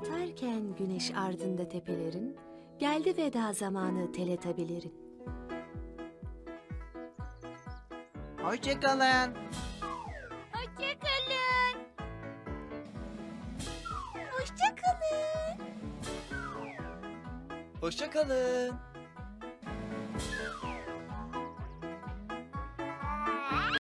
Batarken güneş ardında tepelerin, geldi veda zamanı teletabilerin. Hoşçakalın. Hoşçakalın. Hoşçakalın. Hoşçakalın.